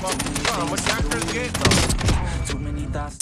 How much actors get though?